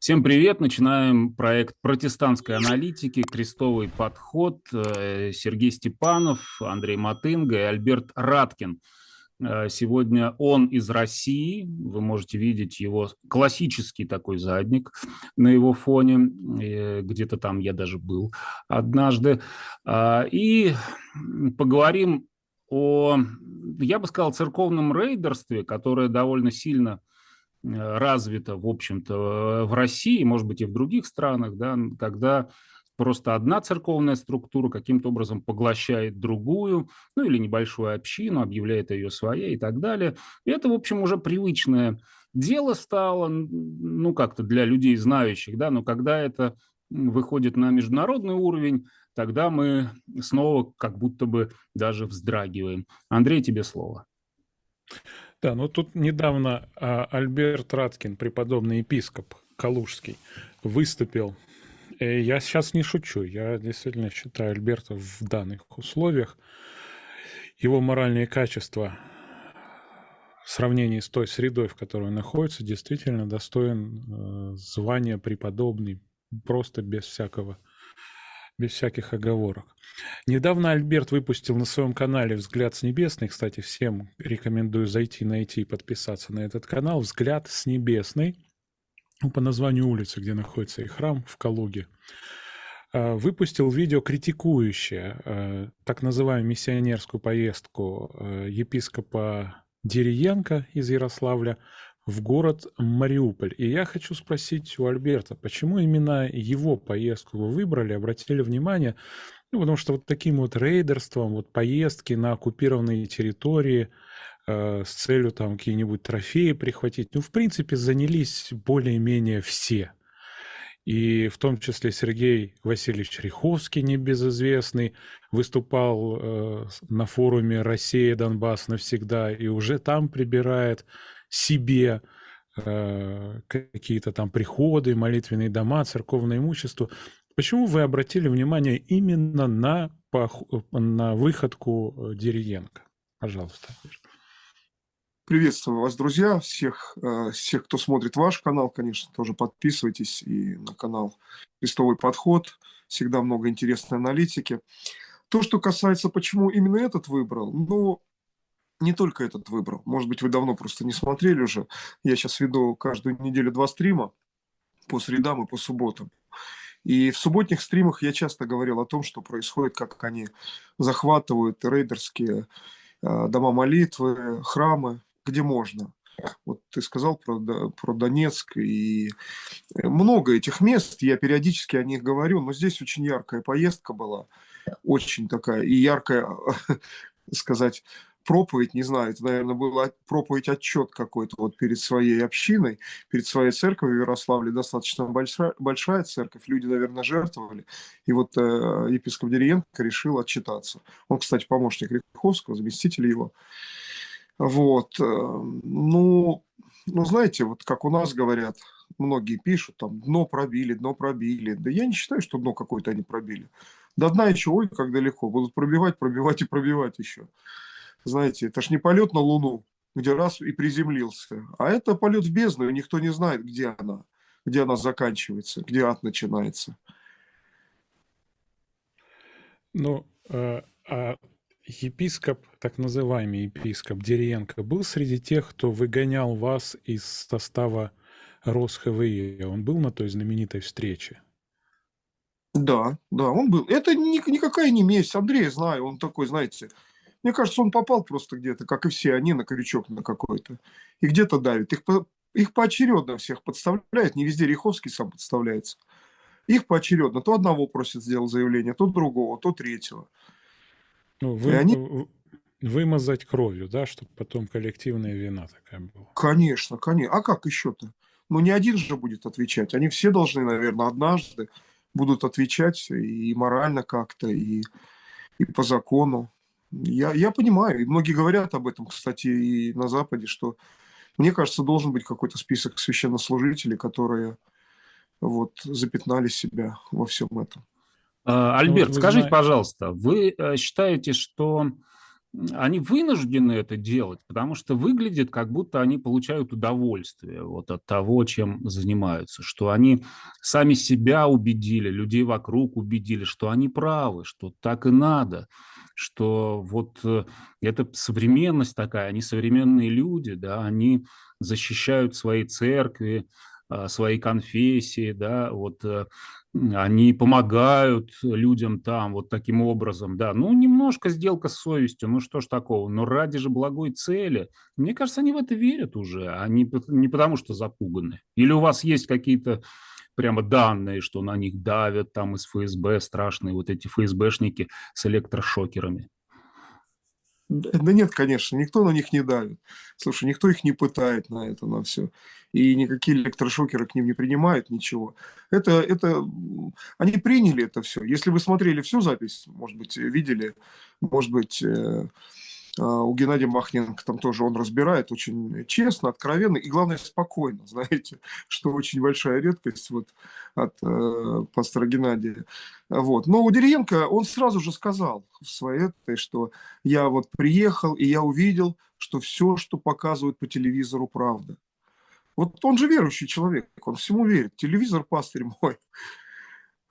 Всем привет! Начинаем проект протестантской аналитики «Крестовый подход». Э, Сергей Степанов, Андрей Матынга и Альберт Раткин. Э, сегодня он из России. Вы можете видеть его классический такой задник на его фоне. Э, где-то там я даже был однажды. И поговорим о, я бы сказал, церковном рейдерстве, которое довольно сильно развито, в общем-то, в России, может быть, и в других странах, да, когда просто одна церковная структура каким-то образом поглощает другую, ну или небольшую общину, объявляет ее своей и так далее. И это, в общем, уже привычное дело стало, ну как-то для людей знающих, да, но когда это выходит на международный уровень, тогда мы снова как будто бы даже вздрагиваем. Андрей, тебе слово. Да, ну тут недавно а, Альберт Раткин, преподобный епископ Калужский, выступил. Э, я сейчас не шучу, я действительно считаю Альберта в данных условиях. Его моральные качества в сравнении с той средой, в которой он находится, действительно достоин э, звания преподобный, просто без всякого без всяких оговорок. Недавно Альберт выпустил на своем канале «Взгляд с небесной». Кстати, всем рекомендую зайти, найти и подписаться на этот канал. «Взгляд с небесной» ну, по названию улицы, где находится и храм в Калуге. А, выпустил видео, критикующее а, так называемую миссионерскую поездку а, епископа Дериенко из Ярославля в город Мариуполь. И я хочу спросить у Альберта, почему именно его поездку вы выбрали, обратили внимание? Ну, потому что вот таким вот рейдерством, вот поездки на оккупированные территории э, с целью там какие-нибудь трофеи прихватить, ну, в принципе, занялись более-менее все. И в том числе Сергей Васильевич Риховский, небезызвестный, выступал э, на форуме «Россия, Донбасс навсегда» и уже там прибирает себе э, какие-то там приходы, молитвенные дома, церковное имущество. Почему вы обратили внимание именно на, на выходку Деревенко? Пожалуйста. Приветствую вас, друзья, всех, э, всех, кто смотрит ваш канал, конечно, тоже подписывайтесь и на канал «Крестовый подход». Всегда много интересной аналитики. То, что касается, почему именно этот выбрал, ну, не только этот выбрал. Может быть, вы давно просто не смотрели уже. Я сейчас веду каждую неделю два стрима по средам и по субботам. И в субботних стримах я часто говорил о том, что происходит, как они захватывают рейдерские э, дома молитвы, храмы, где можно. Вот ты сказал про, про Донецк и много этих мест, я периодически о них говорю, но здесь очень яркая поездка была, очень такая и яркая, сказать, проповедь, не знаю, это, наверное, была проповедь отчет какой-то вот перед своей общиной, перед своей церковью в Ярославле, достаточно большая, большая церковь, люди, наверное, жертвовали, и вот э, епископ Деревенко решил отчитаться. Он, кстати, помощник Риховского, заместитель его. Вот, э, ну, ну, знаете, вот как у нас говорят, многие пишут, там, дно пробили, дно пробили. Да я не считаю, что дно какое-то они пробили. До дна еще, ой, как далеко. Будут пробивать, пробивать и пробивать еще знаете, это ж не полет на Луну, где раз и приземлился, а это полет в бездну, и никто не знает, где она, где она заканчивается, где ад начинается. Ну, э, а епископ, так называемый епископ Деренко, был среди тех, кто выгонял вас из состава РосХВИ? Он был на той знаменитой встрече? Да, да, он был. Это ни, никакая не месть. Андрей знаю, он такой, знаете, мне кажется, он попал просто где-то, как и все они, на крючок на какой-то. И где-то давит. Их, их поочередно всех подставляют. Не везде Риховский сам подставляется. Их поочередно. То одного просит сделать заявление, то другого, то третьего. Ну, вы, они... Вымазать кровью, да, чтобы потом коллективная вина такая была. Конечно, конечно. А как еще-то? Ну, не один же будет отвечать. Они все должны, наверное, однажды будут отвечать и морально как-то, и, и по закону. Я, я понимаю, и многие говорят об этом, кстати, и на Западе, что, мне кажется, должен быть какой-то список священнослужителей, которые вот запятнали себя во всем этом. А, Альберт, ну, скажите, знаете... пожалуйста, вы э, считаете, что они вынуждены это делать, потому что выглядит, как будто они получают удовольствие вот от того, чем занимаются, что они сами себя убедили, людей вокруг убедили, что они правы, что так и надо, что вот э, это современность такая, они современные люди, да, они защищают свои церкви, а, свои конфессии, да, вот э, они помогают людям там вот таким образом, да, ну, немножко сделка с совестью, ну, что ж такого, но ради же благой цели. Мне кажется, они в это верят уже, они не потому что запуганы. Или у вас есть какие-то прямо данные, что на них давят там из ФСБ страшные вот эти ФСБшники с электрошокерами? Да нет, конечно, никто на них не давит. Слушай, никто их не пытает на это, на все. И никакие электрошокеры к ним не принимают, ничего. Это, это, они приняли это все. Если вы смотрели всю запись, может быть, видели, может быть, э, у Геннадия Махненко там тоже он разбирает очень честно, откровенно и, главное, спокойно, знаете, что очень большая редкость вот от э, пастора Геннадия. Вот. Но у Деренко он сразу же сказал в своей этой, что я вот приехал, и я увидел, что все, что показывают по телевизору, правда. Вот он же верующий человек, он всему верит. Телевизор, пастырь мой.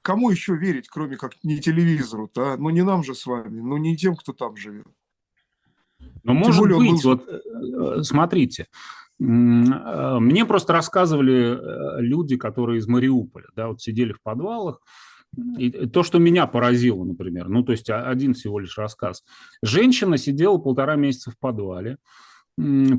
Кому еще верить, кроме как не телевизору-то? А? Ну не нам же с вами, ну не тем, кто там живет. Ну, может более, быть, был... вот э, смотрите, э, мне просто рассказывали э, люди, которые из Мариуполя, да, вот сидели в подвалах, и то, что меня поразило, например, ну, то есть один всего лишь рассказ. Женщина сидела полтора месяца в подвале,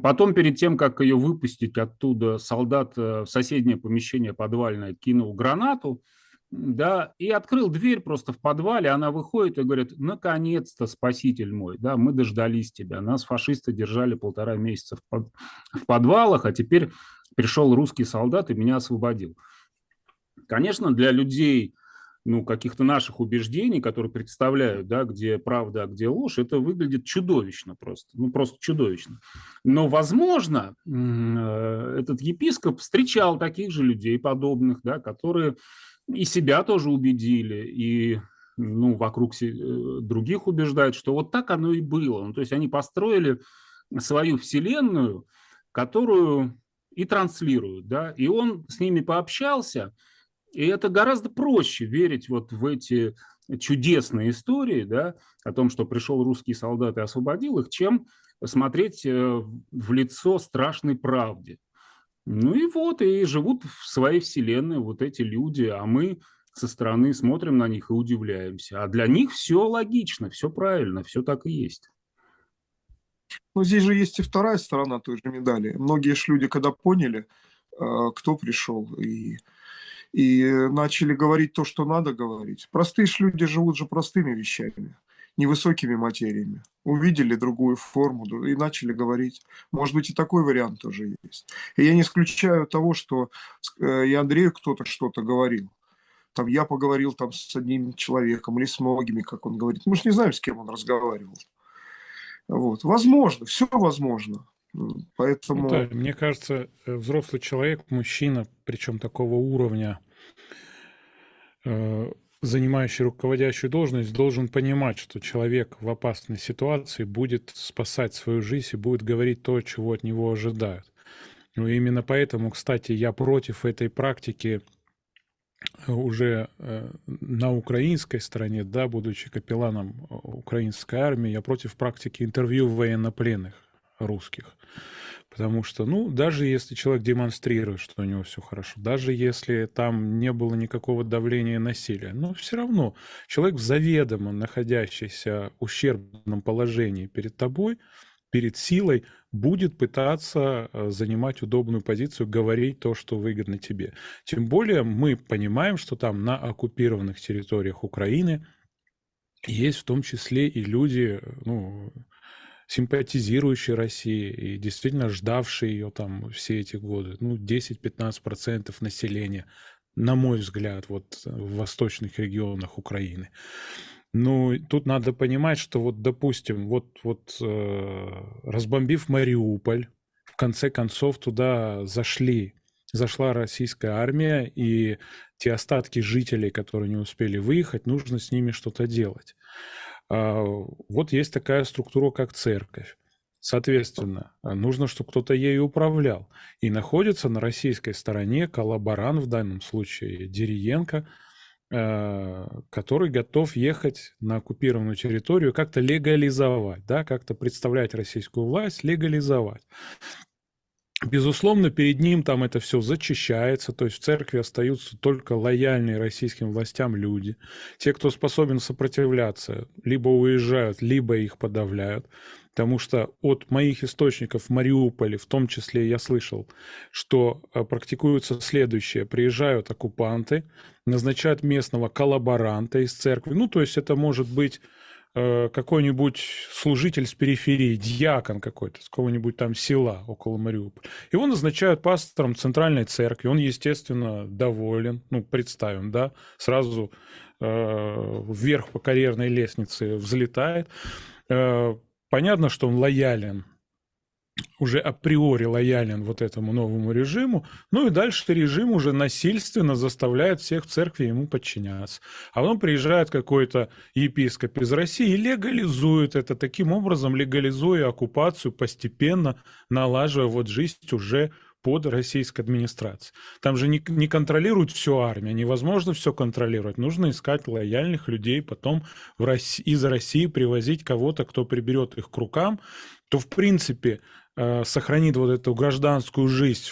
Потом, перед тем, как ее выпустить оттуда, солдат в соседнее помещение подвальное кинул гранату, да, и открыл дверь просто в подвале, она выходит и говорит, наконец-то, спаситель мой, да, мы дождались тебя, нас фашисты держали полтора месяца в, под, в подвалах, а теперь пришел русский солдат и меня освободил. Конечно, для людей, ну, каких-то наших убеждений, которые представляют, да, где правда, а где ложь, это выглядит чудовищно просто, ну, просто чудовищно. Но, возможно, э, этот епископ встречал таких же людей подобных, да, которые и себя тоже убедили, и ну, вокруг э, других убеждают, что вот так оно и было. Ну, то есть они построили свою вселенную, которую и транслируют, да, и он с ними пообщался, и это гораздо проще верить вот в эти чудесные истории, да, о том, что пришел русский солдат и освободил их, чем смотреть э, в лицо страшной правде. Ну и вот, и живут в своей вселенной вот эти люди, а мы со стороны смотрим на них и удивляемся. А для них все логично, все правильно, все так и есть. Но здесь же есть и вторая сторона той же медали. Многие же люди, когда поняли, э, кто пришел, и, и начали говорить то, что надо говорить. Простые же люди живут же простыми вещами невысокими материями. Увидели другую форму и начали говорить. Может быть, и такой вариант тоже есть. И я не исключаю того, что э, и Андрею кто-то что-то говорил. Там я поговорил там с одним человеком или с многими, как он говорит. Мы же не знаем, с кем он разговаривал. Вот. Возможно, все возможно. Поэтому... Ну, да, мне кажется, э, взрослый человек, мужчина, причем такого уровня, э, занимающий руководящую должность, должен понимать, что человек в опасной ситуации будет спасать свою жизнь и будет говорить то, чего от него ожидают. Ну, именно поэтому, кстати, я против этой практики э, уже э, на украинской стороне, да, будучи капелланом э, украинской армии, я против практики интервью военнопленных русских. Потому что, ну, даже если человек демонстрирует, что у него все хорошо, даже если там не было никакого давления насилия, но все равно человек заведомо находящийся в ущербном положении перед тобой, перед силой, будет пытаться э, занимать удобную позицию, говорить то, что выгодно тебе. Тем более мы понимаем, что там на оккупированных территориях Украины есть в том числе и люди, ну, симпатизирующий России и действительно ждавший ее там все эти годы. Ну, 10-15% населения, на мой взгляд, вот в восточных регионах Украины. Ну, тут надо понимать, что вот, допустим, вот, вот э, разбомбив Мариуполь, в конце концов туда зашли, зашла российская армия, и те остатки жителей, которые не успели выехать, нужно с ними что-то делать. А, вот есть такая структура, как церковь. Соответственно, нужно, чтобы кто-то ею управлял. И находится на российской стороне коллаборант, в данном случае Дериенко, э, который готов ехать на оккупированную территорию, как-то легализовать, да, как-то представлять российскую власть, легализовать. Безусловно, перед ним там это все зачищается, то есть в церкви остаются только лояльные российским властям люди. Те, кто способен сопротивляться, либо уезжают, либо их подавляют. Потому что от моих источников в Мариуполе, в том числе я слышал, что э, практикуется следующее. Приезжают оккупанты, назначают местного коллаборанта из церкви. Ну, то есть это может быть какой-нибудь служитель с периферии, дьякон какой-то, с какого-нибудь там села около Мариуполя. Его назначают пастором центральной церкви. Он, естественно, доволен. Ну, представим, да, сразу э, вверх по карьерной лестнице взлетает. Э, понятно, что он лоялен уже априори лоялен вот этому новому режиму, ну и дальше режим уже насильственно заставляет всех в церкви ему подчиняться. А потом приезжает какой-то епископ из России и легализует это, таким образом легализуя оккупацию, постепенно налаживая вот жизнь уже под российской администрацией. Там же не, не контролируют всю армию, невозможно все контролировать. Нужно искать лояльных людей, потом в России, из России привозить кого-то, кто приберет их к рукам, то в принципе сохранит вот эту гражданскую жизнь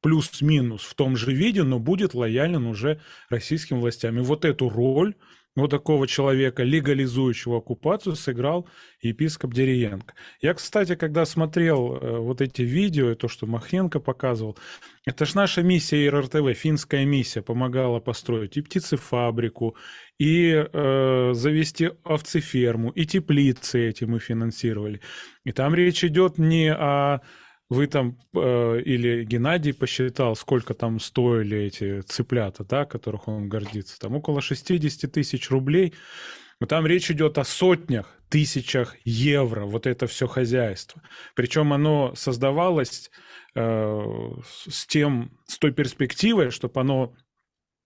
плюс-минус в том же виде, но будет лоялен уже российским властям. И вот эту роль вот такого человека, легализующего оккупацию, сыграл епископ Дериенко. Я, кстати, когда смотрел э, вот эти видео, то, что Махненко показывал, это ж наша миссия РРТВ, финская миссия, помогала построить и птицефабрику, и э, завести овцеферму, и теплицы эти мы финансировали. И там речь идет не о вы там э, или Геннадий посчитал, сколько там стоили эти цыплята, да, которых он гордится, там около 60 тысяч рублей. Но там речь идет о сотнях, тысячах евро, вот это все хозяйство. Причем оно создавалось э, с тем, с той перспективой, чтобы оно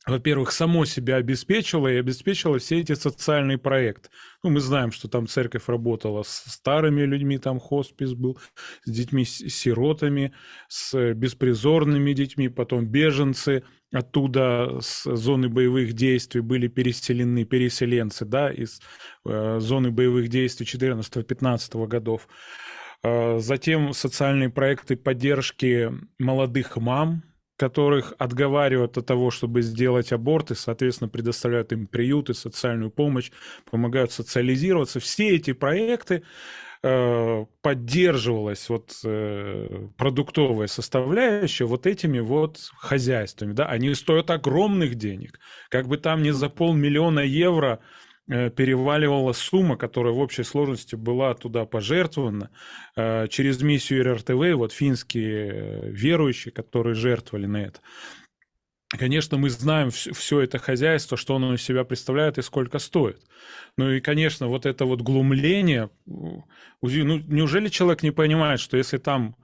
во-первых, само себя обеспечила и обеспечила все эти социальные проекты. Ну, мы знаем, что там церковь работала с старыми людьми, там хоспис был, с детьми-сиротами, с беспризорными детьми, потом беженцы оттуда с зоны боевых действий были переселены, переселенцы, да, из э, зоны боевых действий 14-15 годов. Э, затем социальные проекты поддержки молодых мам, которых отговаривают от того, чтобы сделать аборты, соответственно, предоставляют им приюты, социальную помощь, помогают социализироваться. Все эти проекты э, поддерживалась вот э, продуктовая составляющая вот этими вот хозяйствами, да, они стоят огромных денег, как бы там ни за полмиллиона евро Э, переваливала сумма, которая в общей сложности была туда пожертвована э, через миссию РРТВ, вот финские э, верующие, которые жертвовали на это. Конечно, мы знаем все это хозяйство, что оно из себя представляет и сколько стоит. Ну и, конечно, вот это вот глумление, ну, неужели человек не понимает, что если там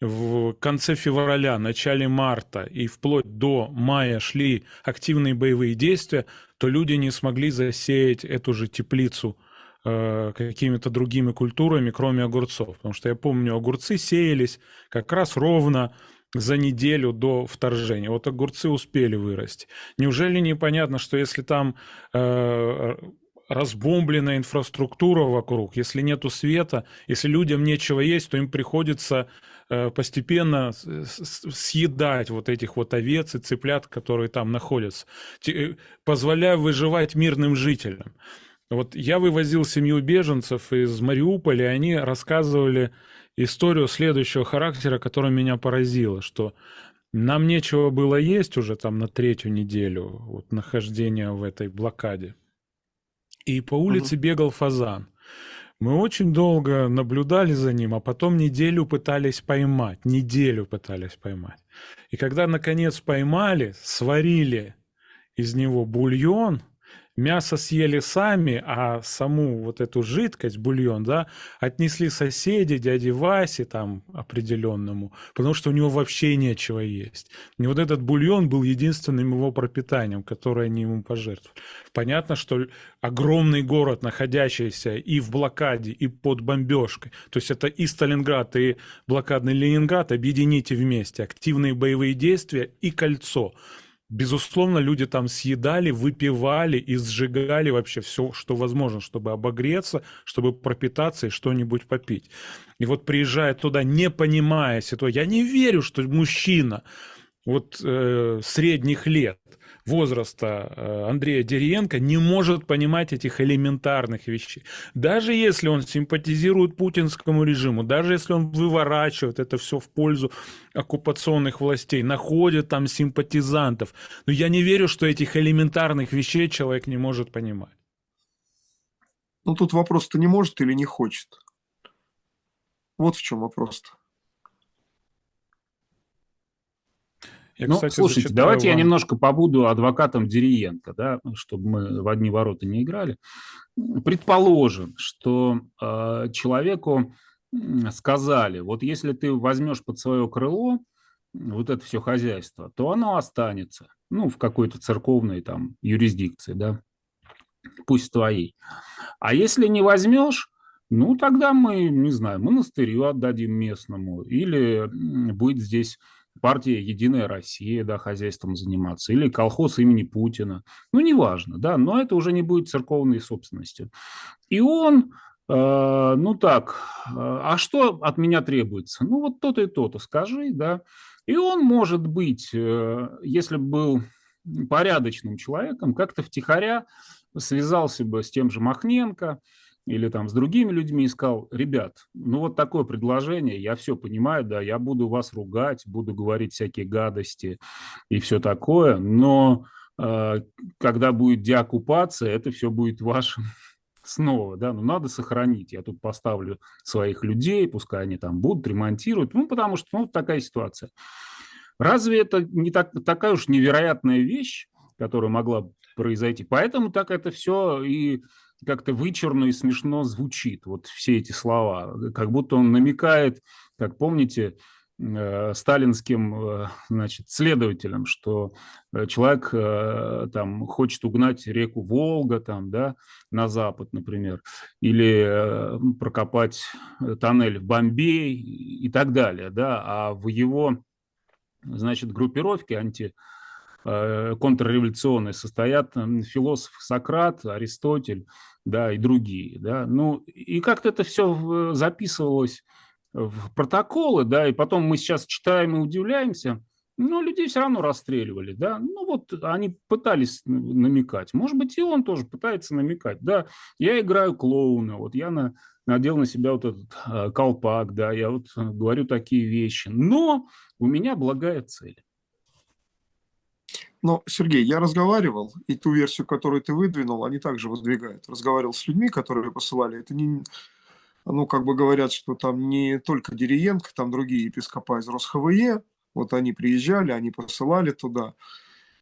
в конце февраля, начале марта и вплоть до мая шли активные боевые действия, то люди не смогли засеять эту же теплицу э, какими-то другими культурами, кроме огурцов. Потому что я помню, огурцы сеялись как раз ровно за неделю до вторжения. Вот огурцы успели вырасти. Неужели непонятно, что если там э, разбомбленная инфраструктура вокруг, если нету света, если людям нечего есть, то им приходится постепенно съедать вот этих вот овец и цыплят, которые там находятся, э, позволяя выживать мирным жителям. Вот я вывозил семью беженцев из Мариуполя, и они рассказывали историю следующего характера, которая меня поразила, что нам нечего было есть уже там на третью неделю вот, нахождения в этой блокаде. И по улице угу. бегал фазан. Мы очень долго наблюдали за ним, а потом неделю пытались поймать. Неделю пытались поймать. И когда, наконец, поймали, сварили из него бульон, мясо съели сами, а саму вот эту жидкость, бульон, да, отнесли соседи, дяде Васе там определенному, потому что у него вообще нечего есть. И вот этот бульон был единственным его пропитанием, которое они ему пожертвовали. Понятно, что огромный город, находящийся и в блокаде, и под бомбежкой, то есть это и Сталинград, и блокадный Ленинград, объедините вместе активные боевые действия и кольцо – Безусловно, люди там съедали, выпивали и сжигали вообще все, что возможно, чтобы обогреться, чтобы пропитаться и что-нибудь попить. И вот приезжая туда, не понимая ситуацию, я не верю, что мужчина вот э, средних лет возраста э, Андрея Дериенко не может понимать этих элементарных вещей. Даже если он симпатизирует путинскому режиму, даже если он выворачивает это все в пользу оккупационных властей, находит там симпатизантов, но я не верю, что этих элементарных вещей человек не может понимать. Ну тут вопрос-то не может или не хочет. Вот в чем вопрос-то. Я, ну, кстати, слушайте, давайте вам... я немножко побуду адвокатом Дериенко, да, чтобы мы в одни ворота не играли. Предположим, что э, человеку сказали, вот если ты возьмешь под свое крыло вот это все хозяйство, то оно останется, ну, в какой-то церковной там юрисдикции, да, пусть твоей. А если не возьмешь, ну, тогда мы, не знаю, монастырю отдадим местному, или будет здесь партия «Единая Россия», да, хозяйством заниматься, или колхоз имени Путина, ну, неважно, да, но это уже не будет церковной собственностью. И он, э, ну так, э, а что от меня требуется? Ну, вот то-то и то-то скажи, да, и он, может быть, э, если бы был порядочным человеком, как-то втихаря связался бы с тем же Махненко, или там с другими людьми и сказал, ребят, ну вот такое предложение, я все понимаю, да, я буду вас ругать, буду говорить всякие гадости и все такое, но э, когда будет деоккупация, это все будет вашим снова, да, ну надо сохранить, я тут поставлю своих людей, пускай они там будут, ремонтируют, ну потому что, ну, такая ситуация. Разве это не так, такая уж невероятная вещь, которая могла произойти? Поэтому так это все и как-то вычурно и смешно звучит, вот все эти слова, как будто он намекает, как помните, э, сталинским э, значит, следователям, что э, человек там хочет угнать реку Волга там, да, на запад, например, или прокопать тоннель в Бомбей и так далее. Да, а в его значит, группировке анти контрреволюционные состоят философ Сократ, Аристотель, да, и другие, да, ну, и как-то это все записывалось в протоколы, да, и потом мы сейчас читаем и удивляемся, но людей все равно расстреливали, да, ну вот они пытались намекать, может быть и он тоже пытается намекать, да, я играю клоуна, вот я на, надел на себя вот этот э, колпак, да, я вот говорю такие вещи, но у меня благая цель. Но, Сергей, я разговаривал, и ту версию, которую ты выдвинул, они также выдвигают. Разговаривал с людьми, которые посылали. Это не, ну, как бы говорят, что там не только Дериенко, там другие епископа из РосХВЕ, вот они приезжали, они посылали туда.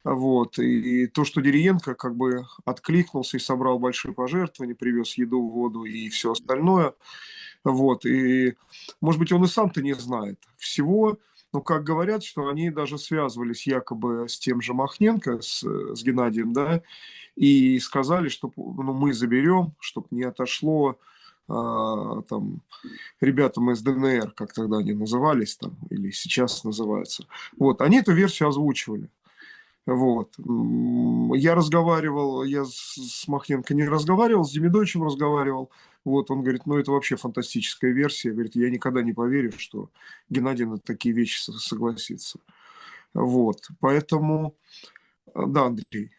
Вот. И то, что Дериенко как бы откликнулся и собрал большие пожертвования, привез еду, воду и все остальное. Вот. И, может быть, он и сам-то не знает всего. Но как говорят, что они даже связывались якобы с тем же Махненко, с, с Геннадием, да, и сказали, что ну, мы заберем, чтобы не отошло а, там, ребятам из ДНР, как тогда они назывались, там, или сейчас называются. Вот, они эту версию озвучивали. Вот. Я разговаривал, я с Махненко не разговаривал, с Демидовичем разговаривал. Вот, он говорит, ну это вообще фантастическая версия. Говорит, я никогда не поверю, что Геннадий на такие вещи согласится. Вот, поэтому, да, Андрей.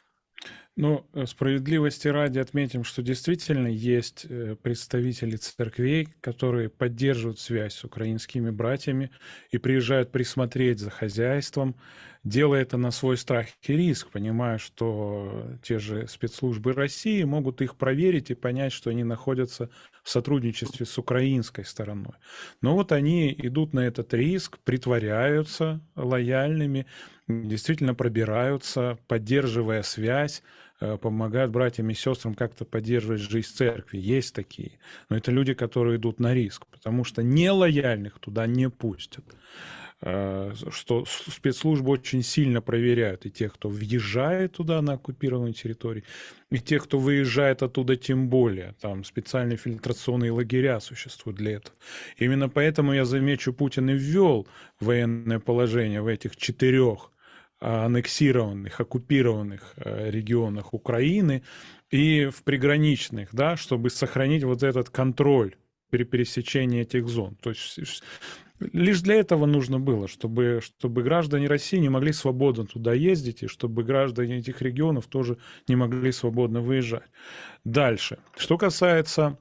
Ну, э, справедливости ради отметим, что действительно есть э, представители церквей, которые поддерживают связь с украинскими братьями и приезжают присмотреть за хозяйством, делая это на свой страх и риск, понимая, что те же спецслужбы России могут их проверить и понять, что они находятся в сотрудничестве с украинской стороной. Но вот они идут на этот риск, притворяются лояльными, действительно пробираются, поддерживая связь, помогают братьям и сестрам как-то поддерживать жизнь церкви. Есть такие. Но это люди, которые идут на риск, потому что нелояльных туда не пустят. Э, что спецслужбы очень сильно проверяют и тех, кто въезжает туда на оккупированную территорию, и тех, кто выезжает оттуда тем более. Там специальные фильтрационные лагеря существуют для этого. Именно поэтому, я замечу, Путин и ввел военное положение в этих четырех аннексированных, оккупированных э, регионах Украины и в приграничных, да, чтобы сохранить вот этот контроль при пересечении этих зон. То есть Лишь для этого нужно было, чтобы, чтобы граждане России не могли свободно туда ездить, и чтобы граждане этих регионов тоже не могли свободно выезжать. Дальше. Что касается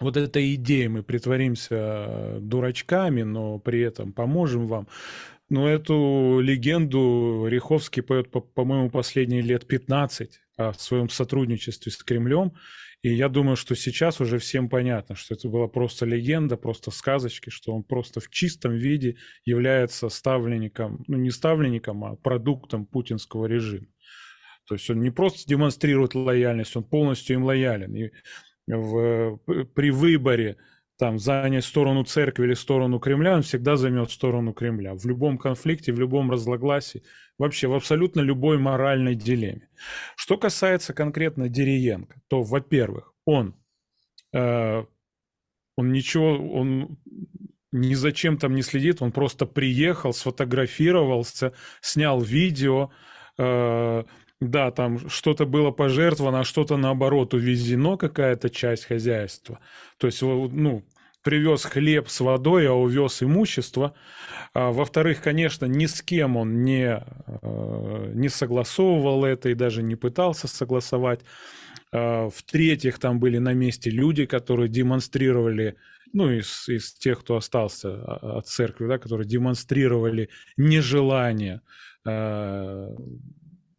вот этой идеи, мы притворимся дурачками, но при этом поможем вам. Но эту легенду Риховский поет, по-моему, последние лет 15 о своем сотрудничестве с Кремлем. И я думаю, что сейчас уже всем понятно, что это была просто легенда, просто сказочки, что он просто в чистом виде является ставленником, ну не ставленником, а продуктом путинского режима. То есть он не просто демонстрирует лояльность, он полностью им лоялен. И в, при выборе там занять сторону церкви или сторону Кремля, он всегда займет сторону Кремля. В любом конфликте, в любом разногласии, вообще в абсолютно любой моральной дилемме. Что касается конкретно Дериенко, то, во-первых, он, э, он ничего, он ни зачем там не следит, он просто приехал, сфотографировался, снял видео, э, да, там что-то было пожертвовано, а что-то наоборот увезено, какая-то часть хозяйства. То есть, ну, привез хлеб с водой, а увез имущество. А, во-вторых, конечно, ни с кем он не, э, не согласовывал это и даже не пытался согласовать. А, в-третьих, там были на месте люди, которые демонстрировали, ну, из, из тех, кто остался а, от церкви, да, которые демонстрировали нежелание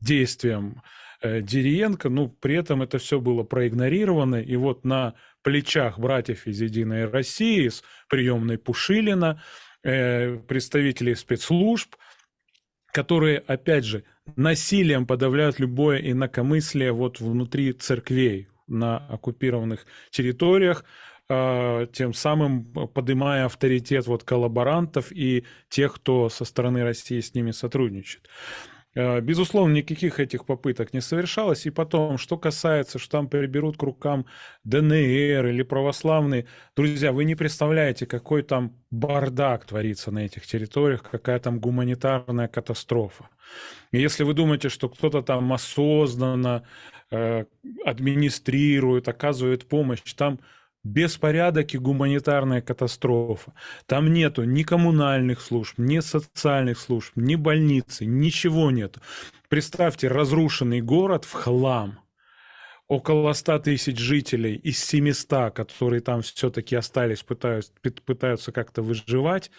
действиям э, Дериенко, ну, при этом это все было проигнорировано, и вот на плечах братьев из «Единой России», с приемной Пушилина, э, представителей спецслужб, которые, опять же, насилием подавляют любое инакомыслие вот внутри церквей на оккупированных территориях, э, тем самым поднимая авторитет вот коллаборантов и тех, кто со стороны России с ними сотрудничает. Э, безусловно, никаких этих попыток не совершалось. И потом, что касается, что там приберут к рукам ДНР или православные, друзья, вы не представляете, какой там бардак творится на этих территориях, какая там гуманитарная катастрофа. И если вы думаете, что кто-то там осознанно э, администрирует, оказывает помощь, там беспорядок и гуманитарная катастрофа. Там нету ни коммунальных служб, ни социальных служб, ни больницы, ничего нету. Представьте, разрушенный город в хлам. Около 100 тысяч жителей из 700, которые там все-таки остались, пытаются, пытаются как-то выживать.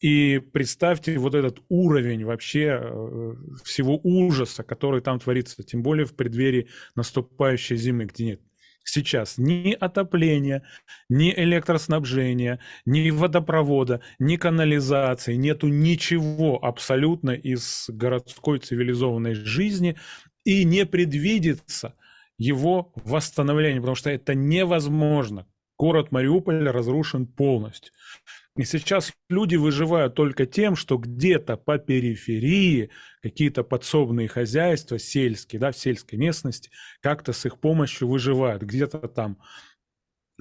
И представьте вот этот уровень вообще э, всего ужаса, который там творится, тем более в преддверии наступающей зимы, где нет сейчас ни отопления, ни электроснабжения, ни водопровода, ни канализации, нету ничего абсолютно из городской цивилизованной жизни и не предвидится его восстановление, потому что это невозможно. Город Мариуполь разрушен полностью. И сейчас люди выживают только тем, что где-то по периферии какие-то подсобные хозяйства сельские, да, в сельской местности, как-то с их помощью выживают. Где-то там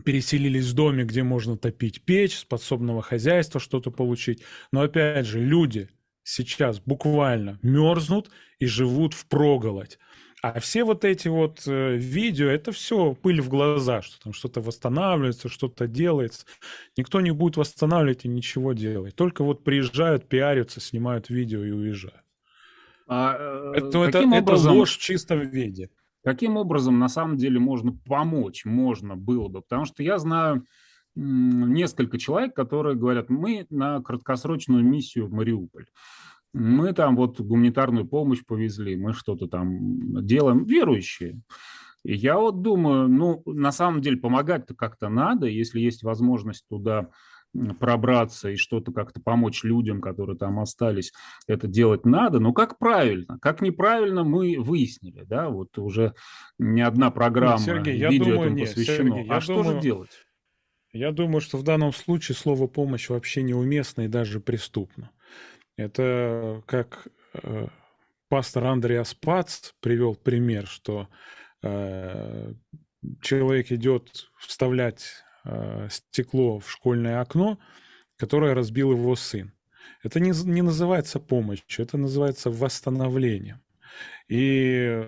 переселились в доме, где можно топить печь, с подсобного хозяйства что-то получить. Но опять же, люди сейчас буквально мерзнут и живут в проголодь. А все вот эти вот э, видео, это все пыль в глаза, что там что-то восстанавливается, что-то делается. Никто не будет восстанавливать и ничего делать. Только вот приезжают, пиарятся, снимают видео и уезжают. А, э, это, это, образом, это ложь в чистом виде. Каким образом на самом деле можно помочь, можно было бы? Потому что я знаю несколько человек, которые говорят, мы на краткосрочную миссию в Мариуполь мы там вот гуманитарную помощь повезли, мы что-то там делаем, верующие. И я вот думаю, ну, на самом деле помогать-то как-то надо, если есть возможность туда пробраться и что-то как-то помочь людям, которые там остались, это делать надо. Но как правильно? Как неправильно мы выяснили, да, вот уже не одна программа нет, Сергей, я видео думаю, этому нет, посвящено. Сергей, а что думаю, же делать? Я думаю, что в данном случае слово «помощь» вообще неуместно и даже преступно. Это как э, пастор Андреас Пац привел пример, что э, человек идет вставлять э, стекло в школьное окно, которое разбил его сын. Это не, не называется помощью, это называется восстановлением. И,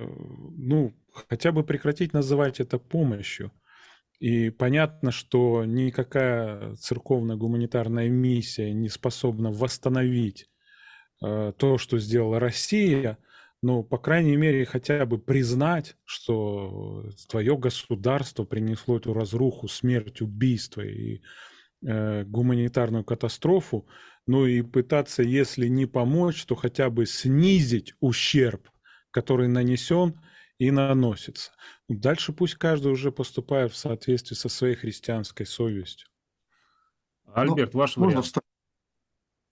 ну, хотя бы прекратить называть это помощью. И понятно, что никакая церковная гуманитарная миссия не способна восстановить то, что сделала Россия, но, по крайней мере, хотя бы признать, что твое государство принесло эту разруху, смерть, убийство и э, гуманитарную катастрофу, ну и пытаться, если не помочь, то хотя бы снизить ущерб, который нанесен и наносится. Дальше пусть каждый уже поступает в соответствии со своей христианской совестью. Альберт, ну, ваш можно вариант.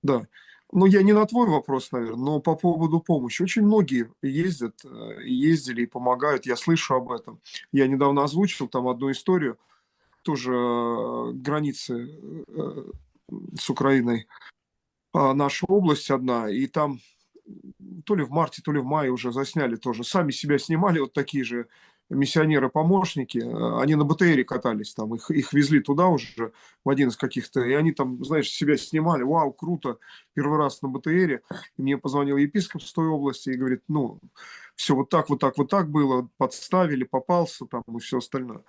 Да. Ну, я не на твой вопрос, наверное, но по поводу помощи. Очень многие ездят, э, ездили и помогают, я слышу об этом. Я недавно озвучил там одну историю, тоже э, границы э, с Украиной, а, наша область одна, и там то ли в марте, то ли в мае уже засняли тоже. Сами себя снимали, вот такие же миссионеры-помощники, э, они на БТРе катались там, их, их везли туда уже в один из каких-то, и они там, знаешь, себя снимали, вау, круто, первый раз на БТРе. Мне позвонил епископ с той области и говорит, ну, все вот так, вот так, вот так было, подставили, попался там и все остальное.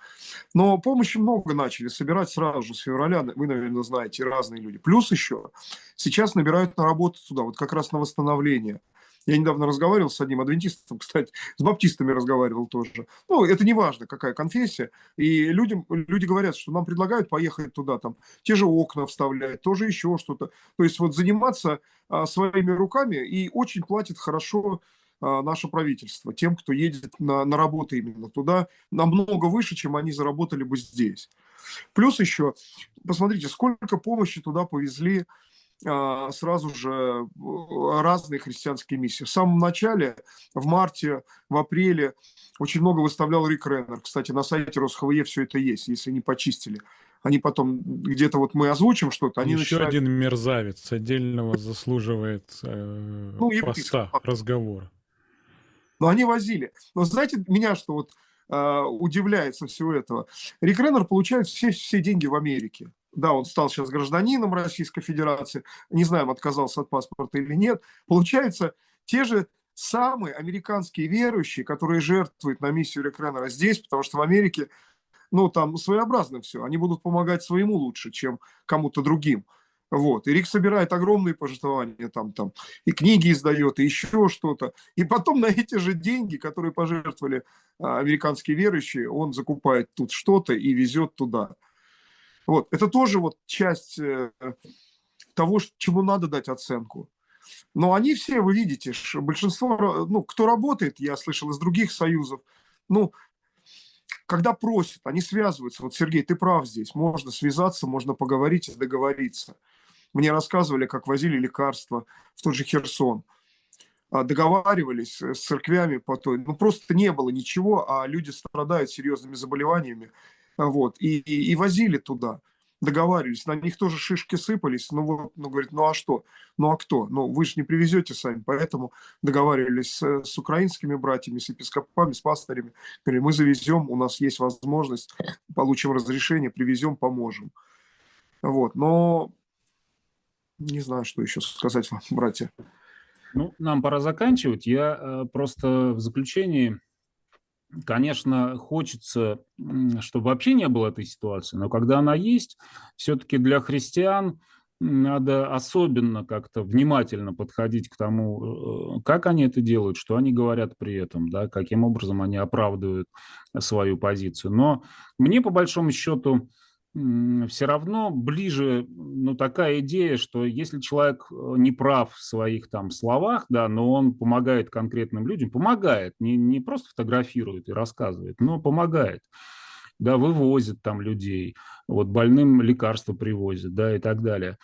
Но помощи много начали собирать сразу же с февраля, вы, наверное, знаете, разные люди. Плюс еще сейчас набирают на работу туда, вот как раз на восстановление – я недавно разговаривал с одним адвентистом, кстати, с баптистами разговаривал тоже. Ну, это не важно, какая конфессия. И людям, люди говорят, что нам предлагают поехать туда, там, те же окна вставлять, тоже еще что-то. То есть вот заниматься а, своими руками и очень платит хорошо а, наше правительство, тем, кто едет на, на работу именно туда, намного выше, чем они заработали бы здесь. Плюс еще, посмотрите, сколько помощи туда повезли сразу же э, разные христианские миссии. В самом начале, в марте, в апреле, очень много выставлял Рик Реннер. Кстати, на сайте РосХВЕ все это есть, если не почистили. Они потом, где-то вот мы озвучим что-то, они Еще начинают... один мерзавец отдельного заслуживает э, ну, поста, разговора. Но они возили. Но знаете, меня что вот э, удивляет со всего этого? Рик Реннер получает все, все деньги в Америке да, он стал сейчас гражданином Российской Федерации, не знаем, отказался от паспорта или нет, получается, те же самые американские верующие, которые жертвуют на миссию Рекренера здесь, потому что в Америке, ну, там своеобразно все, они будут помогать своему лучше, чем кому-то другим. Вот. И Рик собирает огромные пожертвования, там, там, и книги издает, и еще что-то. И потом на эти же деньги, которые пожертвовали а, американские верующие, он закупает тут что-то и везет туда. Вот. Это тоже вот часть э, того, чему надо дать оценку. Но они все, вы видите, большинство, ну, кто работает, я слышал из других союзов, ну, когда просят, они связываются. Вот, Сергей, ты прав здесь. Можно связаться, можно поговорить и договориться. Мне рассказывали, как возили лекарства в тот же Херсон. А, договаривались с церквями по той. Ну, просто не было ничего, а люди страдают серьезными заболеваниями. Вот, и, и, и возили туда, договаривались, на них тоже шишки сыпались, ну вот, ну говорит, ну а что, ну а кто, ну вы же не привезете сами, поэтому договаривались с, с украинскими братьями, с епископами, с пастырями, говорили, мы завезем, у нас есть возможность, получим разрешение, привезем, поможем. Вот, но не знаю, что еще сказать вам, братья. Ну, нам пора заканчивать. Я э, просто в заключении Конечно, хочется, чтобы вообще не было этой ситуации, но когда она есть, все-таки для христиан надо особенно как-то внимательно подходить к тому, э, как они это делают, что они говорят при этом, да, каким образом они оправдывают свою позицию. Но мне, по большому счету, все равно ближе, ну, такая идея, что если человек э, не прав в своих там словах, да, но он помогает конкретным людям, помогает, не, не просто фотографирует и рассказывает, но помогает, да, вывозит там людей, вот больным лекарства привозит, да, и так далее.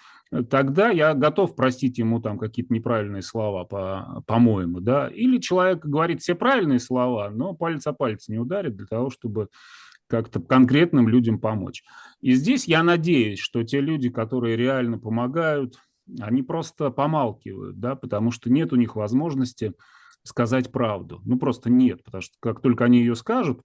Тогда я готов простить ему там какие-то неправильные слова, по, по-моему, да. Или человек говорит все правильные слова, но палец о палец не ударит для того, чтобы как-то конкретным людям помочь. И здесь я надеюсь, что те люди, которые реально помогают, они просто помалкивают, да, потому что нет у них возможности сказать правду. Ну, просто нет, потому что как только они ее скажут,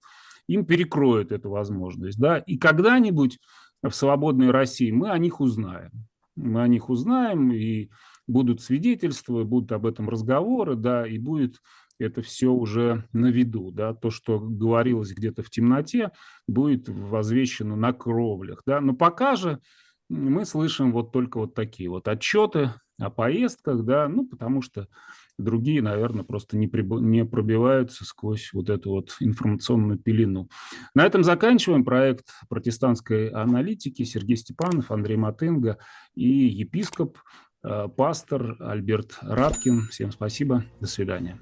им перекроют эту возможность, да, и когда-нибудь в свободной России мы о них узнаем. Мы о них узнаем, и будут свидетельства, будут об этом разговоры, да, и будет это все уже на виду. Да? То, что говорилось где-то в темноте, будет возвещено на кровлях. Да? Но пока же мы слышим вот только вот такие вот отчеты о поездках, да, ну, потому что другие, наверное, просто не, приб... не пробиваются сквозь вот эту вот информационную пелену. На этом заканчиваем проект протестантской аналитики Сергей Степанов, Андрей Матынга и епископ, э, пастор Альберт Радкин. Всем спасибо, до свидания.